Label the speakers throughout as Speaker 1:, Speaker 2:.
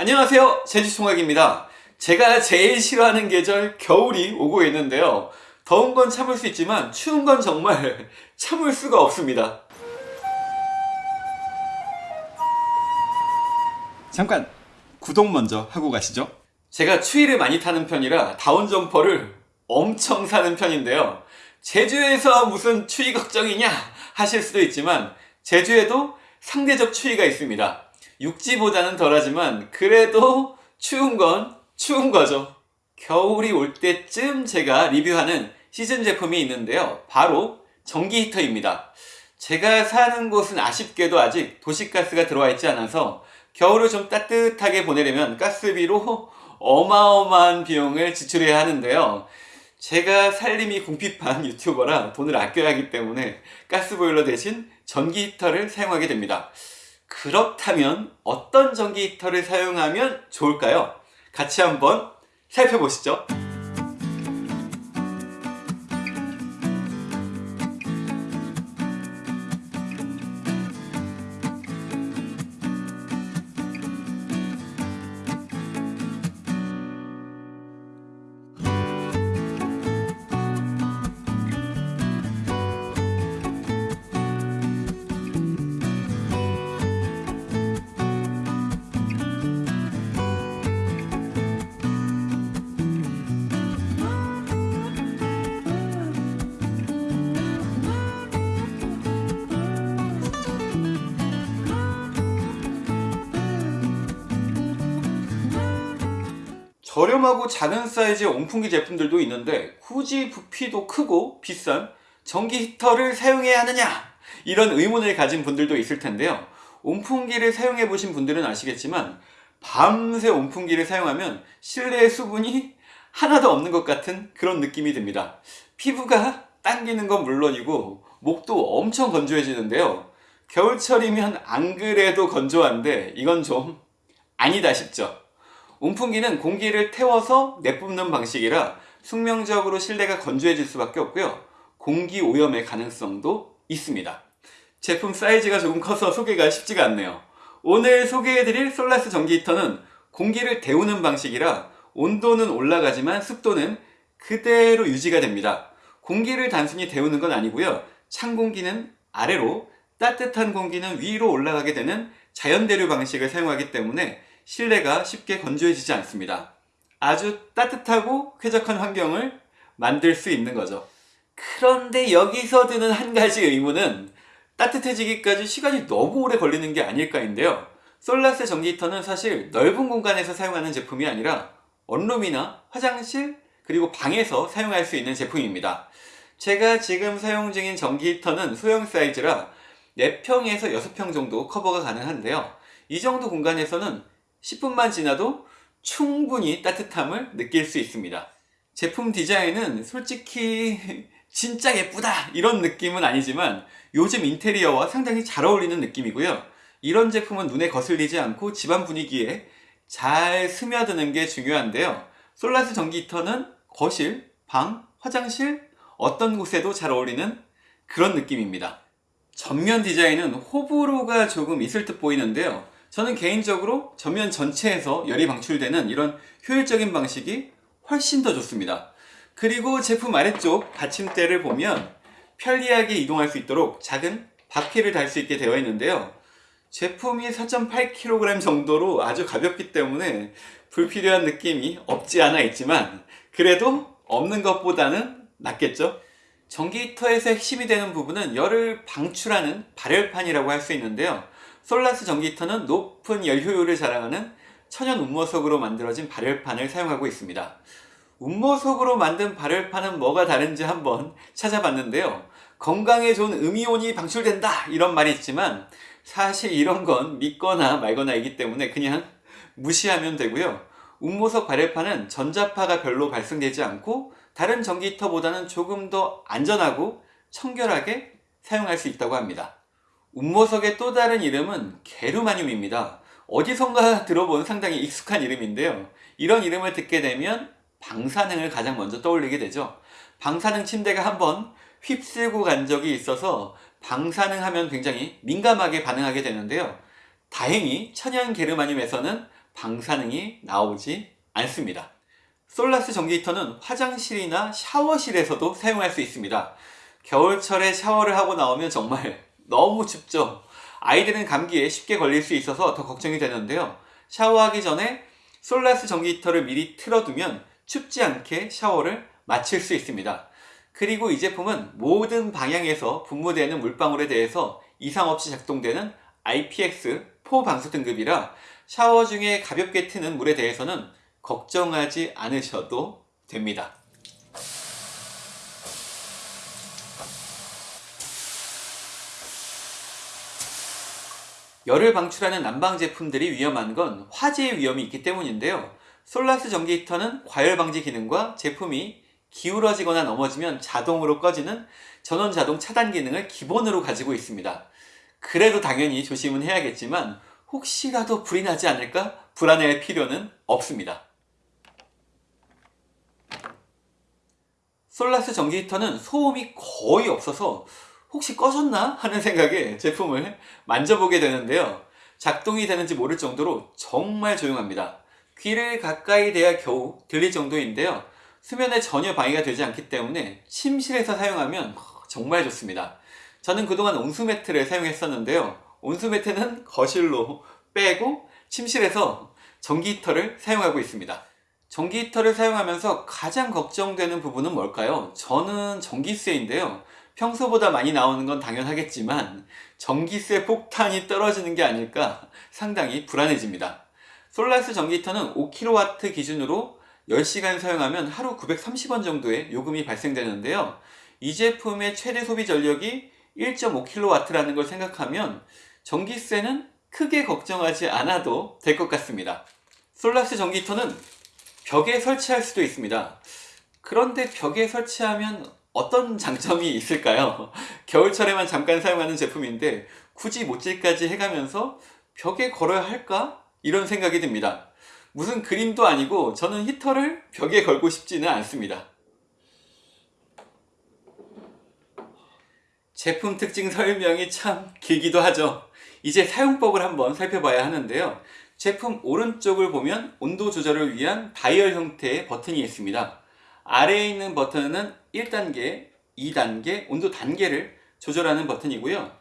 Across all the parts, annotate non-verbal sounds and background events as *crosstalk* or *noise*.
Speaker 1: 안녕하세요. 제주총각입니다. 제가 제일 싫어하는 계절 겨울이 오고 있는데요. 더운 건 참을 수 있지만 추운 건 정말 *laughs* 참을 수가 없습니다.
Speaker 2: 잠깐 구독 먼저 하고 가시죠.
Speaker 1: 제가 추위를 많이 타는 편이라 다운 점퍼를 엄청 사는 편인데요. 제주에서 무슨 추위 걱정이냐 하실 수도 있지만 제주에도 상대적 추위가 있습니다 육지보다는 덜하지만 그래도 추운 건 추운 거죠. 겨울이 올 때쯤 제가 리뷰하는 시즌 제품이 있는데요. 바로 전기 히터입니다. 제가 사는 곳은 아쉽게도 아직 도시가스가 들어와 있지 않아서 겨울을 좀 따뜻하게 보내려면 가스비로 어마어마한 비용을 지출해야 하는데요. 제가 살림이 궁핍한 유튜버라 돈을 아껴야 하기 때문에 가스보일러 대신 전기 히터를 사용하게 됩니다 그렇다면 어떤 전기 히터를 사용하면 좋을까요? 같이 한번 살펴보시죠 저렴하고 작은 사이즈의 온풍기 제품들도 있는데 굳이 부피도 크고 비싼 전기 히터를 사용해야 하느냐? 이런 의문을 가진 분들도 있을 텐데요. 온풍기를 사용해 보신 분들은 아시겠지만 밤새 온풍기를 사용하면 실내에 수분이 하나도 없는 것 같은 그런 느낌이 듭니다. 피부가 당기는 건 물론이고 목도 엄청 건조해지는데요. 겨울철이면 안 그래도 건조한데 이건 좀 아니다 싶죠 온풍기는 공기를 태워서 내뿜는 방식이라 숙명적으로 실내가 건조해질 수밖에 없고요. 공기 오염의 가능성도 있습니다. 제품 사이즈가 조금 커서 소개가 쉽지가 않네요. 오늘 소개해드릴 솔라스 전기 히터는 공기를 데우는 방식이라 온도는 올라가지만 습도는 그대로 유지가 됩니다. 공기를 단순히 데우는 건 아니고요. 찬 공기는 아래로 따뜻한 공기는 위로 올라가게 되는 자연대류 방식을 사용하기 때문에 실내가 쉽게 건조해지지 않습니다. 아주 따뜻하고 쾌적한 환경을 만들 수 있는 거죠. 그런데 여기서 드는 한 가지 의문은 따뜻해지기까지 시간이 너무 오래 걸리는 게 아닐까인데요. 솔라스 전기 히터는 사실 넓은 공간에서 사용하는 제품이 아니라 원룸이나 화장실 그리고 방에서 사용할 수 있는 제품입니다. 제가 지금 사용 중인 전기 히터는 소형 사이즈라 4평에서 6평 정도 커버가 가능한데요. 이 정도 공간에서는 10분만 지나도 충분히 따뜻함을 느낄 수 있습니다. 제품 디자인은 솔직히 *laughs* 진짜 예쁘다 이런 느낌은 아니지만 요즘 인테리어와 상당히 잘 어울리는 느낌이고요. 이런 제품은 눈에 거슬리지 않고 집안 분위기에 잘 스며드는 게 중요한데요. 솔라스 전기 히터는 거실, 방, 화장실 어떤 곳에도 잘 어울리는 그런 느낌입니다. 전면 디자인은 호불호가 조금 있을 듯 보이는데요 저는 개인적으로 전면 전체에서 열이 방출되는 이런 효율적인 방식이 훨씬 더 좋습니다. 그리고 제품 아래쪽 받침대를 보면 편리하게 이동할 수 있도록 작은 바퀴를 달 수 있게 되어 있는데요. 제품이 4.8kg 정도로 아주 가볍기 때문에 불필요한 느낌이 없지 않아 있지만 그래도 없는 것보다는 낫겠죠? 전기 히터에서 핵심이 되는 부분은 열을 방출하는 발열판이라고 할 수 있는데요 솔라스 전기 히터는 높은 열 효율을 자랑하는 천연 운모석으로 만들어진 발열판을 사용하고 있습니다. 운모석으로 만든 발열판은 뭐가 다른지 한번 찾아봤는데요. 건강에 좋은 음이온이 방출된다 이런 말이 있지만 사실 이런 건 믿거나 말거나 이기 때문에 그냥 무시하면 되고요. 운모석 발열판은 전자파가 별로 발생되지 않고 다른 전기 히터보다는 조금 더 안전하고 청결하게 사용할 수 있다고 합니다. 운모석의 또 다른 이름은 게르마늄입니다. 어디선가 들어본 상당히 익숙한 이름인데요. 이런 이름을 듣게 되면 방사능을 가장 먼저 떠올리게 되죠. 방사능 침대가 한번 휩쓸고 간 적이 있어서 방사능 하면 굉장히 민감하게 반응하게 되는데요. 다행히 천연 게르마늄에서는 방사능이 나오지 않습니다. 솔라스 전기 히터는 화장실이나 샤워실에서도 사용할 수 있습니다. 겨울철에 샤워를 하고 나오면 정말 너무 춥죠. 아이들은 감기에 쉽게 걸릴 수 있어서 더 걱정이 되는데요. 샤워하기 전에 솔라스 전기 히터를 미리 틀어두면 춥지 않게 샤워를 마칠 수 있습니다. 그리고 이 제품은 모든 방향에서 분무되는 물방울에 대해서 이상 없이 작동되는 IPX4 방수 등급이라 샤워 중에 가볍게 트는 물에 대해서는 걱정하지 않으셔도 됩니다. 열을 방출하는 난방 제품들이 위험한 건 화재의 위험이 있기 때문인데요. 솔라스 전기 히터는 과열 방지 기능과 제품이 기울어지거나 넘어지면 자동으로 꺼지는 전원 자동 차단 기능을 기본으로 가지고 있습니다. 그래도 당연히 조심은 해야겠지만 혹시라도 불이 나지 않을까 불안해할 필요는 없습니다. 솔라스 전기 히터는 소음이 거의 없어서 혹시 꺼졌나 하는 생각에 제품을 만져보게 되는데요. 작동이 되는지 모를 정도로 정말 조용합니다. 귀를 가까이 대야 겨우 들릴 정도인데요. 수면에 전혀 방해가 되지 않기 때문에 침실에서 사용하면 정말 좋습니다. 저는 그동안 온수 매트를 사용했었는데요. 온수 매트는 거실로 빼고 침실에서 전기 히터를 사용하고 있습니다. 전기 히터를 사용하면서 가장 걱정되는 부분은 뭘까요? 저는 전기세인데요. 평소보다 많이 나오는 건 당연하겠지만 전기세 폭탄이 떨어지는 게 아닐까 상당히 불안해집니다. 솔라스 전기 히터는 5kW 기준으로 10시간 사용하면 하루 930원 정도의 요금이 발생되는데요. 이 제품의 최대 소비 전력이 1.5kW라는 걸 생각하면 전기세는 크게 걱정하지 않아도 될 것 같습니다. 솔라스 전기 히터는 벽에 설치할 수도 있습니다. 그런데 벽에 설치하면 어떤 장점이 있을까요? *laughs* 겨울철에만 잠깐 사용하는 제품인데 굳이 못질까지 해가면서 벽에 걸어야 할까? 이런 생각이 듭니다. 무슨 그림도 아니고 저는 히터를 벽에 걸고 싶지는 않습니다. 제품 특징 설명이 참 길기도 하죠. 이제 사용법을 한번 살펴봐야 하는데요. 제품 오른쪽을 보면 온도 조절을 위한 다이얼 형태의 버튼이 있습니다. 아래에 있는 버튼은 1단계, 2단계, 온도 단계를 조절하는 버튼이고요.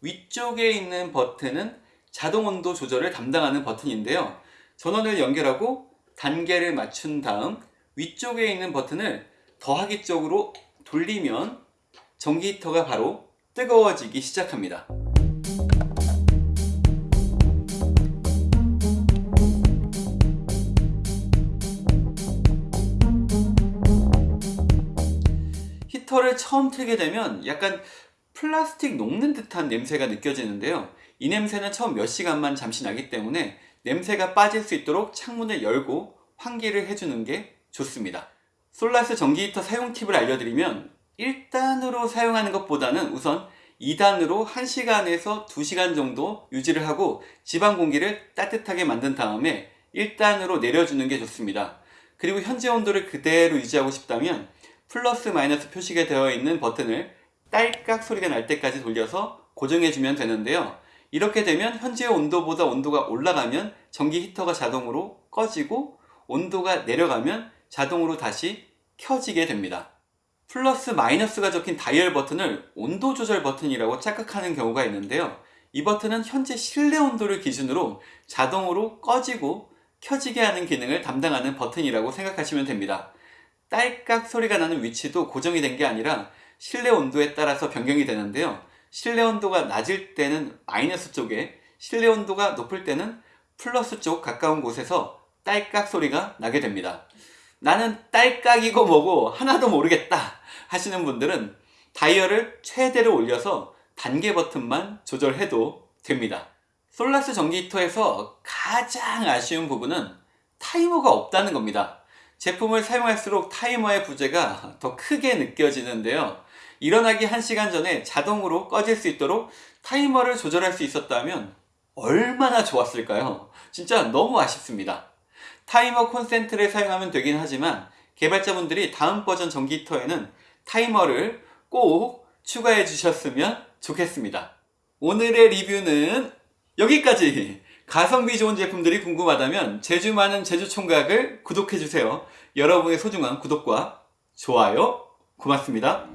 Speaker 1: 위쪽에 있는 버튼은 자동 온도 조절을 담당하는 버튼인데요. 전원을 연결하고 단계를 맞춘 다음 위쪽에 있는 버튼을 더하기 쪽으로 돌리면 전기 히터가 바로 뜨거워지기 시작합니다. 히터를 처음 틀게 되면 약간 플라스틱 녹는 듯한 냄새가 느껴지는데요. 이 냄새는 처음 몇 시간만 잠시 나기 때문에 냄새가 빠질 수 있도록 창문을 열고 환기를 해주는 게 좋습니다. 솔라스 전기 히터 사용 팁을 알려드리면 1단으로 사용하는 것보다는 우선 2단으로 1시간에서 2시간 정도 유지를 하고 집안 공기를 따뜻하게 만든 다음에 1단으로 내려주는 게 좋습니다. 그리고 현재 온도를 그대로 유지하고 싶다면 플러스 마이너스 표시가 되어 있는 버튼을 딸깍 소리가 날 때까지 돌려서 고정해주면 되는데요. 이렇게 되면 현재 온도보다 온도가 올라가면 전기 히터가 자동으로 꺼지고 온도가 내려가면 자동으로 다시 켜지게 됩니다. 플러스 마이너스가 적힌 다이얼 버튼을 온도 조절 버튼이라고 착각하는 경우가 있는데요. 이 버튼은 현재 실내 온도를 기준으로 자동으로 꺼지고 켜지게 하는 기능을 담당하는 버튼이라고 생각하시면 됩니다. 딸깍 소리가 나는 위치도 고정이 된 게 아니라 실내 온도에 따라서 변경이 되는데요. 실내 온도가 낮을 때는 마이너스 쪽에 실내 온도가 높을 때는 플러스 쪽 가까운 곳에서 딸깍 소리가 나게 됩니다. 나는 딸깍이고 뭐고 하나도 모르겠다 하시는 분들은 다이얼을 최대로 올려서 단계 버튼만 조절해도 됩니다. 솔라스 전기 히터에서 가장 아쉬운 부분은 타이머가 없다는 겁니다. 제품을 사용할수록 타이머의 부재가 더 크게 느껴지는데요. 일어나기 1시간 전에 자동으로 꺼질 수 있도록 타이머를 조절할 수 있었다면 얼마나 좋았을까요? 진짜 너무 아쉽습니다. 타이머 콘센트를 사용하면 되긴 하지만 개발자분들이 다음 버전 전기 히터에는 타이머를 꼭 추가해 주셨으면 좋겠습니다. 오늘의 리뷰는 여기까지! 가성비 좋은 제품들이 궁금하다면 제주 많은 제주총각을 구독해주세요. 여러분의 소중한 구독과 좋아요 고맙습니다.